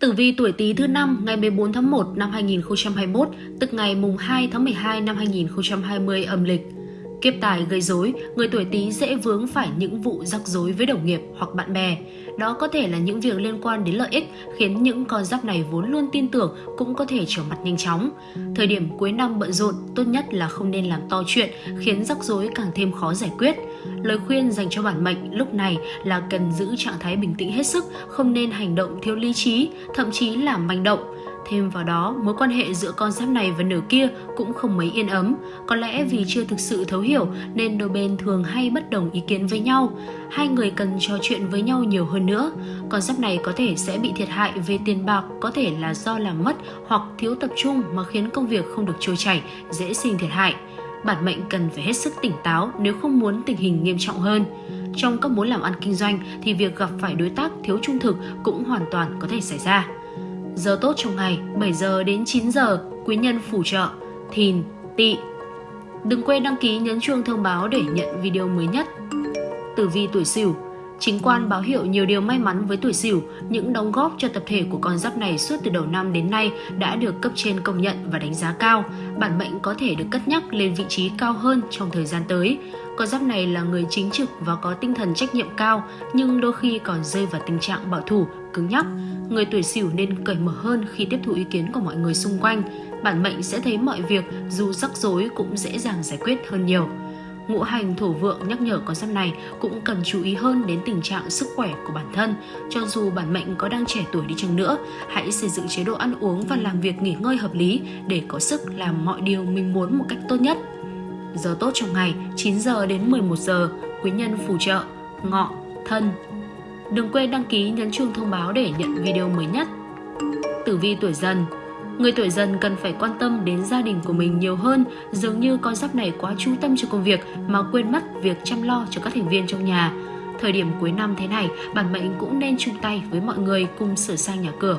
Tử vi tuổi Tý thứ năm ngày 14 tháng 1 năm 2021, tức ngày mùng 2 tháng 12 năm 2020 âm lịch. Kiếp tài gây rối, người tuổi Tý dễ vướng phải những vụ rắc rối với đồng nghiệp hoặc bạn bè. Đó có thể là những việc liên quan đến lợi ích khiến những con giáp này vốn luôn tin tưởng cũng có thể trở mặt nhanh chóng. Thời điểm cuối năm bận rộn, tốt nhất là không nên làm to chuyện khiến rắc rối càng thêm khó giải quyết. Lời khuyên dành cho bản mệnh lúc này là cần giữ trạng thái bình tĩnh hết sức, không nên hành động thiếu lý trí, thậm chí là manh động Thêm vào đó, mối quan hệ giữa con giáp này và nửa kia cũng không mấy yên ấm. Có lẽ vì chưa thực sự thấu hiểu nên đôi bên thường hay bất đồng ý kiến với nhau. Hai người cần trò chuyện với nhau nhiều hơn nữa. Con giáp này có thể sẽ bị thiệt hại về tiền bạc, có thể là do làm mất hoặc thiếu tập trung mà khiến công việc không được trôi chảy, dễ sinh thiệt hại. Bản mệnh cần phải hết sức tỉnh táo nếu không muốn tình hình nghiêm trọng hơn. Trong các mối làm ăn kinh doanh thì việc gặp phải đối tác thiếu trung thực cũng hoàn toàn có thể xảy ra. Giờ tốt trong ngày 7 giờ đến 9 giờ, quý nhân phù trợ, thìn, tỵ. Đừng quên đăng ký nhấn chuông thông báo để nhận video mới nhất. Tử vi tuổi Sửu Chính quan báo hiệu nhiều điều may mắn với tuổi Sửu, những đóng góp cho tập thể của con giáp này suốt từ đầu năm đến nay đã được cấp trên công nhận và đánh giá cao. Bản mệnh có thể được cất nhắc lên vị trí cao hơn trong thời gian tới. Con giáp này là người chính trực và có tinh thần trách nhiệm cao, nhưng đôi khi còn rơi vào tình trạng bảo thủ, cứng nhắc. Người tuổi Sửu nên cởi mở hơn khi tiếp thu ý kiến của mọi người xung quanh. Bản mệnh sẽ thấy mọi việc dù rắc rối cũng dễ dàng giải quyết hơn nhiều ngũ hành thổ vượng nhắc nhở con giáp này cũng cần chú ý hơn đến tình trạng sức khỏe của bản thân. Cho dù bản mệnh có đang trẻ tuổi đi chăng nữa, hãy xây dựng chế độ ăn uống và làm việc nghỉ ngơi hợp lý để có sức làm mọi điều mình muốn một cách tốt nhất. Giờ tốt trong ngày 9 giờ đến 11 giờ, quý nhân phù trợ, ngọ, thân. Đừng quên đăng ký nhấn chuông thông báo để nhận video mới nhất. Tử vi tuổi dần Người tuổi dần cần phải quan tâm đến gia đình của mình nhiều hơn, dường như con giáp này quá chú tâm cho công việc mà quên mất việc chăm lo cho các thành viên trong nhà. Thời điểm cuối năm thế này, bản mệnh cũng nên chung tay với mọi người cùng sửa sang nhà cửa.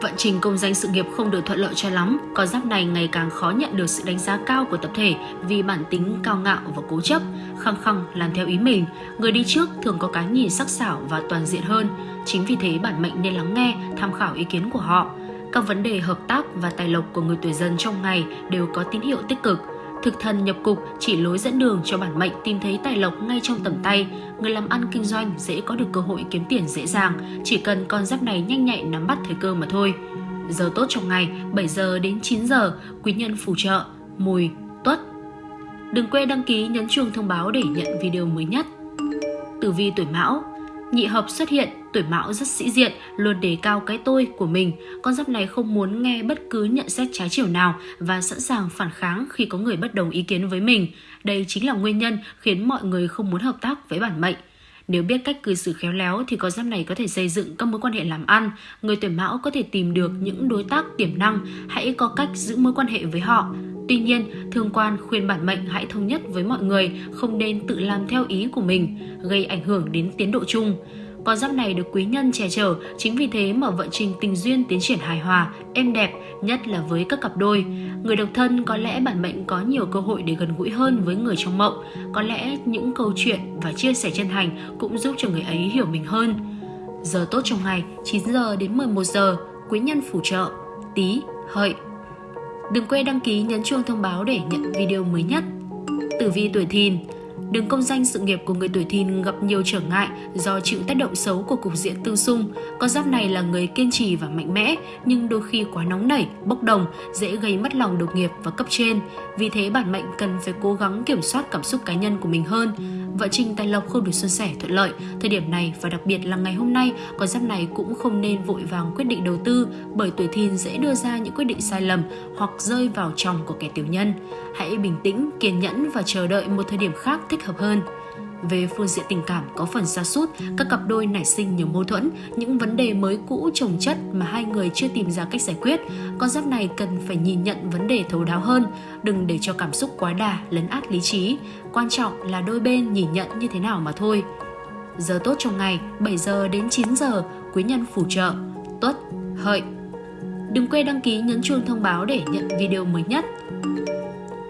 Vận trình công danh sự nghiệp không được thuận lợi cho lắm, con giáp này ngày càng khó nhận được sự đánh giá cao của tập thể vì bản tính cao ngạo và cố chấp, khăng khăng làm theo ý mình. Người đi trước thường có cái nhìn sắc sảo và toàn diện hơn. Chính vì thế bản mệnh nên lắng nghe, tham khảo ý kiến của họ. Các vấn đề hợp tác và tài lộc của người tuổi dần trong ngày đều có tín hiệu tích cực. Thực thần nhập cục chỉ lối dẫn đường cho bản mệnh tìm thấy tài lộc ngay trong tầm tay. Người làm ăn kinh doanh dễ có được cơ hội kiếm tiền dễ dàng, chỉ cần con giáp này nhanh nhạy nắm bắt thời cơ mà thôi. Giờ tốt trong ngày 7 giờ đến 9 giờ, quý nhân phù trợ, mùi, tuất. Đừng quên đăng ký nhấn chuông thông báo để nhận video mới nhất. Tử vi tuổi Mão Nhị hợp xuất hiện, tuổi mão rất sĩ diện, luôn đề cao cái tôi của mình. Con giáp này không muốn nghe bất cứ nhận xét trái chiều nào và sẵn sàng phản kháng khi có người bất đồng ý kiến với mình. Đây chính là nguyên nhân khiến mọi người không muốn hợp tác với bản mệnh. Nếu biết cách cư xử khéo léo thì con giáp này có thể xây dựng các mối quan hệ làm ăn. Người tuổi mão có thể tìm được những đối tác tiềm năng, hãy có cách giữ mối quan hệ với họ. Tuy nhiên, thương quan khuyên bản mệnh hãy thống nhất với mọi người, không nên tự làm theo ý của mình, gây ảnh hưởng đến tiến độ chung. Con giáp này được quý nhân che chở, chính vì thế mà vận trình tình duyên tiến triển hài hòa, êm đẹp, nhất là với các cặp đôi. Người độc thân có lẽ bản mệnh có nhiều cơ hội để gần gũi hơn với người trong mộng. Có lẽ những câu chuyện và chia sẻ chân thành cũng giúp cho người ấy hiểu mình hơn. Giờ tốt trong ngày 9 giờ đến 11 giờ, quý nhân phù trợ, tí, hợi, Đừng quên đăng ký nhấn chuông thông báo để nhận video mới nhất. Tử vi tuổi thìn Đường công danh sự nghiệp của người tuổi thìn gặp nhiều trở ngại do chịu tác động xấu của cục diện tương xung. Con giáp này là người kiên trì và mạnh mẽ, nhưng đôi khi quá nóng nảy, bốc đồng, dễ gây mất lòng đồng nghiệp và cấp trên. Vì thế bản mệnh cần phải cố gắng kiểm soát cảm xúc cá nhân của mình hơn. Vợ trình tài lộc không được xuân sẻ thuận lợi. Thời điểm này và đặc biệt là ngày hôm nay, con giáp này cũng không nên vội vàng quyết định đầu tư bởi tuổi thìn dễ đưa ra những quyết định sai lầm hoặc rơi vào chồng của kẻ tiểu nhân. Hãy bình tĩnh, kiên nhẫn và chờ đợi một thời điểm khác thích hợp hơn. Về phương diện tình cảm có phần xa sút các cặp đôi nảy sinh nhiều mâu thuẫn, những vấn đề mới cũ trồng chất mà hai người chưa tìm ra cách giải quyết. Con giáp này cần phải nhìn nhận vấn đề thấu đáo hơn, đừng để cho cảm xúc quá đà lấn át lý trí. Quan trọng là đôi bên nhìn nhận như thế nào mà thôi. Giờ tốt trong ngày 7 giờ đến 9 giờ, quý nhân phù trợ, tuất, hợi. Đừng quên đăng ký nhấn chuông thông báo để nhận video mới nhất.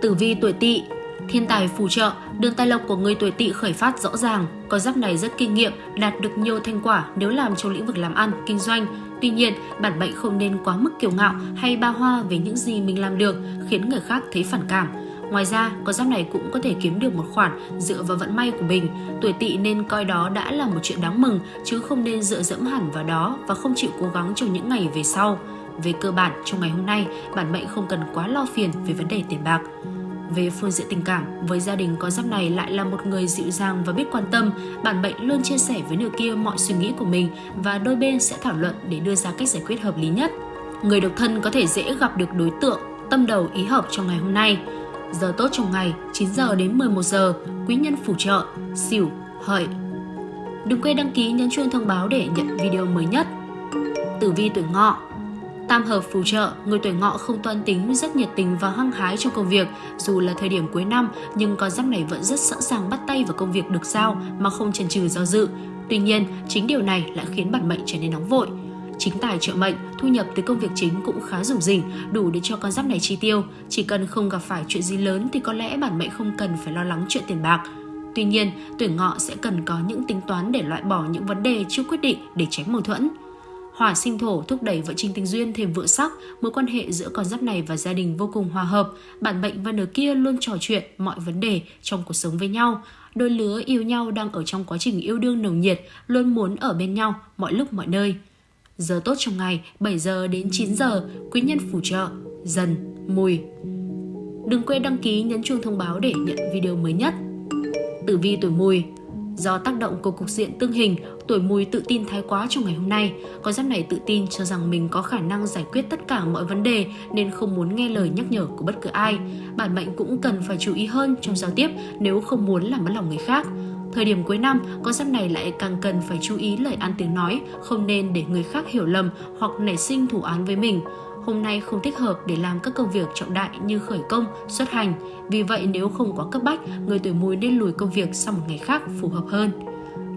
Tử vi tuổi tỵ Thiên tài phù trợ, Đường tài lộc của người tuổi tỵ khởi phát rõ ràng, con giáp này rất kinh nghiệm, đạt được nhiều thành quả nếu làm trong lĩnh vực làm ăn, kinh doanh. Tuy nhiên, bản mệnh không nên quá mức kiêu ngạo hay ba hoa về những gì mình làm được, khiến người khác thấy phản cảm. Ngoài ra, con giáp này cũng có thể kiếm được một khoản dựa vào vận may của mình. Tuổi tỵ nên coi đó đã là một chuyện đáng mừng, chứ không nên dựa dẫm hẳn vào đó và không chịu cố gắng trong những ngày về sau. Về cơ bản, trong ngày hôm nay, bản mệnh không cần quá lo phiền về vấn đề tiền bạc. Về phương diện tình cảm, với gia đình có giáp này lại là một người dịu dàng và biết quan tâm, bản mệnh luôn chia sẻ với nửa kia mọi suy nghĩ của mình và đôi bên sẽ thảo luận để đưa ra cách giải quyết hợp lý nhất. Người độc thân có thể dễ gặp được đối tượng tâm đầu ý hợp trong ngày hôm nay. Giờ tốt trong ngày 9 giờ đến 11 giờ, quý nhân phù trợ, xỉu, hợi. Đừng quên đăng ký nhấn chuông thông báo để nhận video mới nhất. Tử vi tuổi ngọ Tam hợp phù trợ, người tuổi ngọ không toan tính, rất nhiệt tình và hăng hái trong công việc. Dù là thời điểm cuối năm, nhưng con giáp này vẫn rất sẵn sàng bắt tay vào công việc được giao mà không chần chừ do dự. Tuy nhiên, chính điều này lại khiến bản mệnh trở nên nóng vội. Chính tài trợ mệnh, thu nhập từ công việc chính cũng khá rủng rỉnh, đủ để cho con giáp này chi tiêu. Chỉ cần không gặp phải chuyện gì lớn thì có lẽ bản mệnh không cần phải lo lắng chuyện tiền bạc. Tuy nhiên, tuổi ngọ sẽ cần có những tính toán để loại bỏ những vấn đề chưa quyết định để tránh mâu thuẫn. Hỏa sinh thổ thúc đẩy vợ trình tình duyên thêm vượng sắc, mối quan hệ giữa con giáp này và gia đình vô cùng hòa hợp. Bản mệnh và nửa kia luôn trò chuyện mọi vấn đề trong cuộc sống với nhau. Đôi lứa yêu nhau đang ở trong quá trình yêu đương nồng nhiệt, luôn muốn ở bên nhau mọi lúc mọi nơi. Giờ tốt trong ngày 7 giờ đến 9 giờ, quý nhân phù trợ, dần, mùi. Đừng quên đăng ký nhấn chuông thông báo để nhận video mới nhất. Tử vi tuổi mùi Do tác động của cục diện tương hình, tuổi mùi tự tin thái quá trong ngày hôm nay. Con giáp này tự tin cho rằng mình có khả năng giải quyết tất cả mọi vấn đề nên không muốn nghe lời nhắc nhở của bất cứ ai. Bản mệnh cũng cần phải chú ý hơn trong giao tiếp nếu không muốn làm mất lòng người khác. Thời điểm cuối năm, con giáp này lại càng cần phải chú ý lời ăn tiếng nói, không nên để người khác hiểu lầm hoặc nảy sinh thủ án với mình hôm nay không thích hợp để làm các công việc trọng đại như khởi công, xuất hành. Vì vậy nếu không quá cấp bách, người tuổi mùi nên lùi công việc sang một ngày khác phù hợp hơn.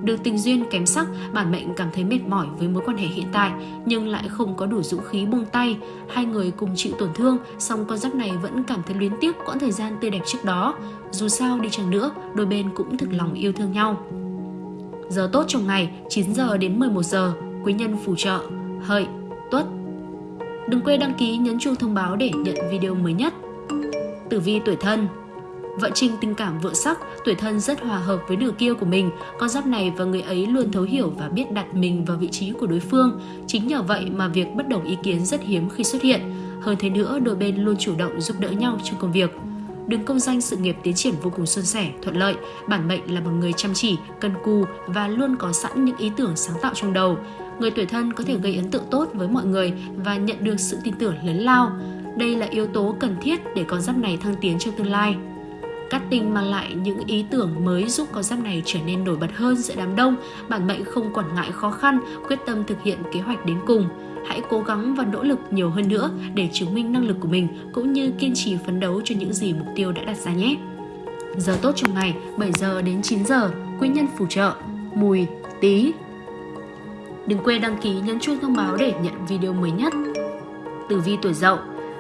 Được tình duyên kém sắc, bản mệnh cảm thấy mệt mỏi với mối quan hệ hiện tại nhưng lại không có đủ dũng khí buông tay. Hai người cùng chịu tổn thương, song con giáp này vẫn cảm thấy luyến tiếc quãng thời gian tươi đẹp trước đó. Dù sao đi chăng nữa, đôi bên cũng thực lòng yêu thương nhau. Giờ tốt trong ngày 9 giờ đến 11 giờ, quý nhân phù trợ, hợi, tuất, Đừng quên đăng ký nhấn chuông thông báo để nhận video mới nhất. Tử vi tuổi thân Vợ Trinh tình cảm vợ sắc, tuổi thân rất hòa hợp với nửa kia của mình. Con giáp này và người ấy luôn thấu hiểu và biết đặt mình vào vị trí của đối phương. Chính nhờ vậy mà việc bất đồng ý kiến rất hiếm khi xuất hiện. Hơn thế nữa, đôi bên luôn chủ động giúp đỡ nhau trong công việc. Đường công danh sự nghiệp tiến triển vô cùng suôn sẻ, thuận lợi. Bản mệnh là một người chăm chỉ, cân cù và luôn có sẵn những ý tưởng sáng tạo trong đầu người tuổi thân có thể gây ấn tượng tốt với mọi người và nhận được sự tin tưởng lớn lao. Đây là yếu tố cần thiết để con giáp này thăng tiến trong tương lai. Cát tinh mang lại những ý tưởng mới giúp con giáp này trở nên nổi bật hơn giữa đám đông, bản mệnh không quản ngại khó khăn, quyết tâm thực hiện kế hoạch đến cùng. Hãy cố gắng và nỗ lực nhiều hơn nữa để chứng minh năng lực của mình cũng như kiên trì phấn đấu cho những gì mục tiêu đã đặt ra nhé. Giờ tốt trong ngày 7 giờ đến 9 giờ, quý nhân phù trợ, mùi, tí, Đừng quên đăng ký nhấn chuông thông báo để nhận video mới nhất. Tử vi tuổi dậu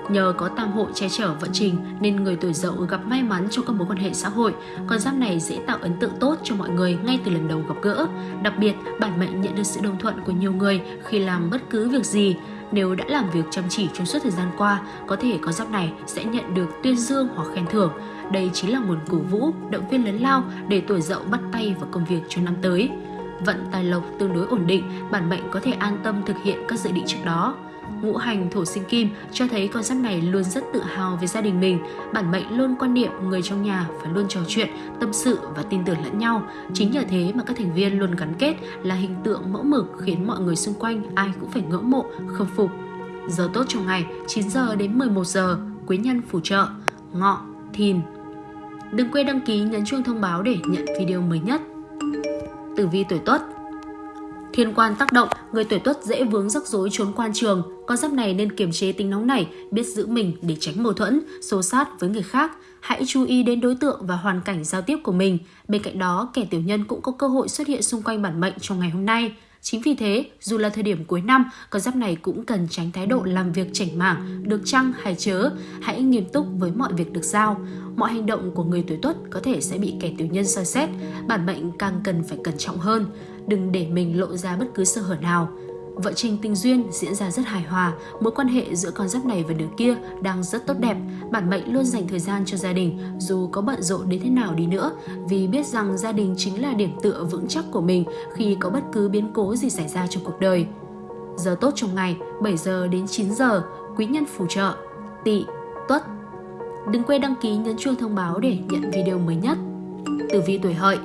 Nhờ có tam hội che chở vận trình nên người tuổi dậu gặp may mắn trong các mối quan hệ xã hội. Con giáp này dễ tạo ấn tượng tốt cho mọi người ngay từ lần đầu gặp gỡ. Đặc biệt, bản mệnh nhận được sự đồng thuận của nhiều người khi làm bất cứ việc gì. Nếu đã làm việc chăm chỉ trong suốt thời gian qua, có thể con giáp này sẽ nhận được tuyên dương hoặc khen thưởng. Đây chính là nguồn cổ vũ, động viên lớn lao để tuổi dậu bắt tay vào công việc trong năm tới vận tài lộc tương đối ổn định, bản mệnh có thể an tâm thực hiện các dự định trước đó. Ngũ hành thổ sinh kim cho thấy con giáp này luôn rất tự hào về gia đình mình. Bản mệnh luôn quan niệm người trong nhà phải luôn trò chuyện, tâm sự và tin tưởng lẫn nhau. Chính nhờ thế mà các thành viên luôn gắn kết là hình tượng mẫu mực khiến mọi người xung quanh ai cũng phải ngưỡng mộ, khâm phục. Giờ tốt trong ngày 9 giờ đến 11 giờ, quý nhân phù trợ, ngọ, thìn. Đừng quên đăng ký nhấn chuông thông báo để nhận video mới nhất tử vi tuổi tuất Thiên quan tác động, người tuổi tuất dễ vướng rắc rối trốn quan trường. Con giáp này nên kiềm chế tính nóng này, biết giữ mình để tránh mâu thuẫn, xô sát với người khác. Hãy chú ý đến đối tượng và hoàn cảnh giao tiếp của mình. Bên cạnh đó, kẻ tiểu nhân cũng có cơ hội xuất hiện xung quanh bản mệnh trong ngày hôm nay. Chính vì thế, dù là thời điểm cuối năm, con giáp này cũng cần tránh thái độ làm việc chảnh mảng, được chăng hay chớ. Hãy nghiêm túc với mọi việc được giao. Mọi hành động của người tuổi tuất có thể sẽ bị kẻ tiểu nhân soi xét. Bản mệnh càng cần phải cẩn trọng hơn. Đừng để mình lộ ra bất cứ sơ hở nào. Vợ trình tình duyên diễn ra rất hài hòa, mối quan hệ giữa con giáp này và đứa kia đang rất tốt đẹp. Bản mệnh luôn dành thời gian cho gia đình, dù có bận rộn đến thế nào đi nữa, vì biết rằng gia đình chính là điểm tựa vững chắc của mình khi có bất cứ biến cố gì xảy ra trong cuộc đời. Giờ tốt trong ngày 7 giờ đến 9 giờ, quý nhân phù trợ, tỵ, tuất. Đừng quên đăng ký nhấn chuông thông báo để nhận video mới nhất. Tử vi tuổi hợi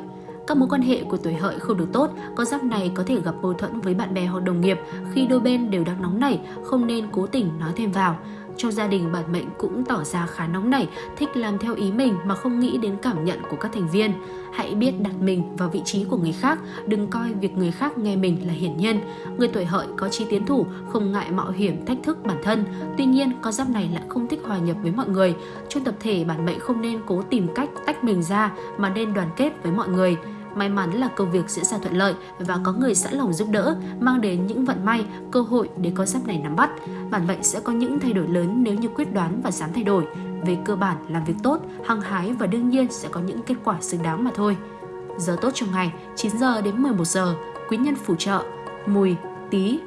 các mối quan hệ của tuổi hợi không được tốt, con giáp này có thể gặp mâu thuẫn với bạn bè hoặc đồng nghiệp khi đôi bên đều đang nóng nảy, không nên cố tình nói thêm vào. Trong gia đình bản mệnh cũng tỏ ra khá nóng nảy, thích làm theo ý mình mà không nghĩ đến cảm nhận của các thành viên. Hãy biết đặt mình vào vị trí của người khác, đừng coi việc người khác nghe mình là hiển nhiên. Người tuổi hợi có chi tiến thủ, không ngại mạo hiểm thách thức bản thân. Tuy nhiên, con giáp này lại không thích hòa nhập với mọi người. Trong tập thể, bản mệnh không nên cố tìm cách tách mình ra mà nên đoàn kết với mọi người. May mắn là công việc diễn ra thuận lợi và có người sẵn lòng giúp đỡ, mang đến những vận may, cơ hội để con giáp này nắm bắt. Bản mệnh sẽ có những thay đổi lớn nếu như quyết đoán và dám thay đổi. Về cơ bản, làm việc tốt, hăng hái và đương nhiên sẽ có những kết quả xứng đáng mà thôi. Giờ tốt trong ngày 9 giờ đến 11 giờ, quý nhân phù trợ, mùi, tí,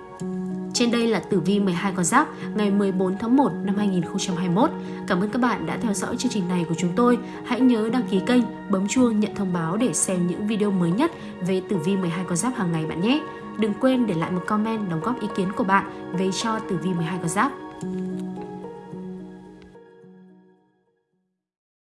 trên đây là tử vi 12 con giáp ngày 14 tháng 1 năm 2021. Cảm ơn các bạn đã theo dõi chương trình này của chúng tôi. Hãy nhớ đăng ký kênh, bấm chuông nhận thông báo để xem những video mới nhất về tử vi 12 con giáp hàng ngày bạn nhé. Đừng quên để lại một comment đóng góp ý kiến của bạn về cho tử vi 12 con giáp.